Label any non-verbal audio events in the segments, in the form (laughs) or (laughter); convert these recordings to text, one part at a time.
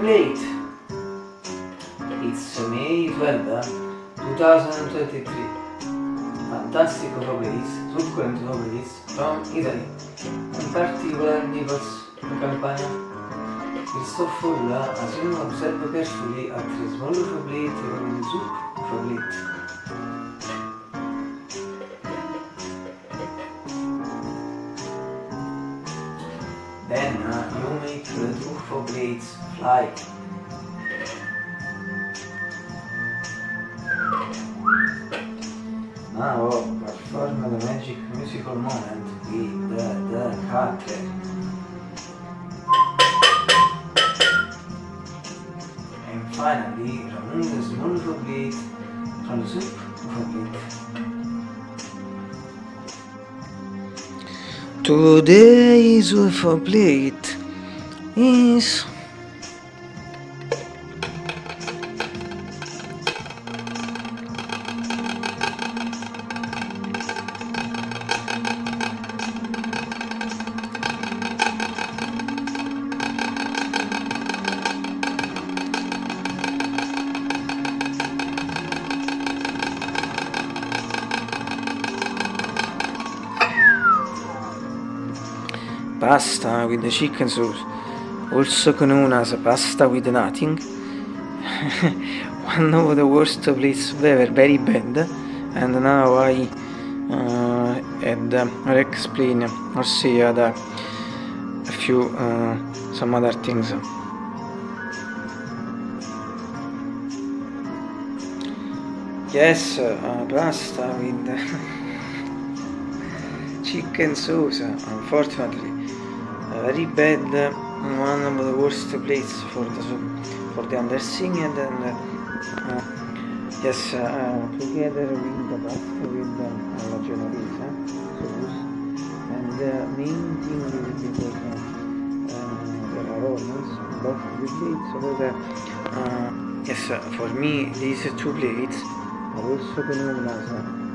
plate. It's May 12, 2023. Fantastic plates, succulent plates from Italy. In particular, Nichols in Campania. Il soffo as you observe carefully at the small plate in soup plate. Then uh, you make the truffle blades fly. Now perform the magic musical moment with the, the. And finally, remove the small blade from the soup plate. Today's UFO plate is pasta with the chicken sauce, also known as pasta with nothing. (laughs) One of the worst plates ever, very bad, and now I uh, and uh, explain or say other, a few uh, some other things. Yes, uh, pasta with (laughs) chicken sauce, unfortunately. very bad one of the worst places for the for the undersing and then uh, yes uh, together with the pasta with the uh, genovese sauce and the main thing is because uh, there are onions both the plates so that uh, yes for me these two plates are also known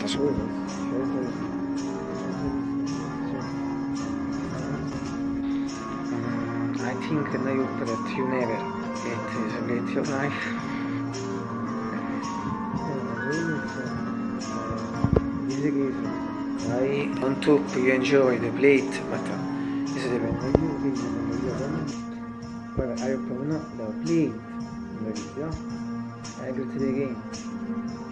da solo think now you put that you never get get your knife. I on top you enjoy the plate, but uh, this depende Poi I open up the plate, there you go. I go to the game.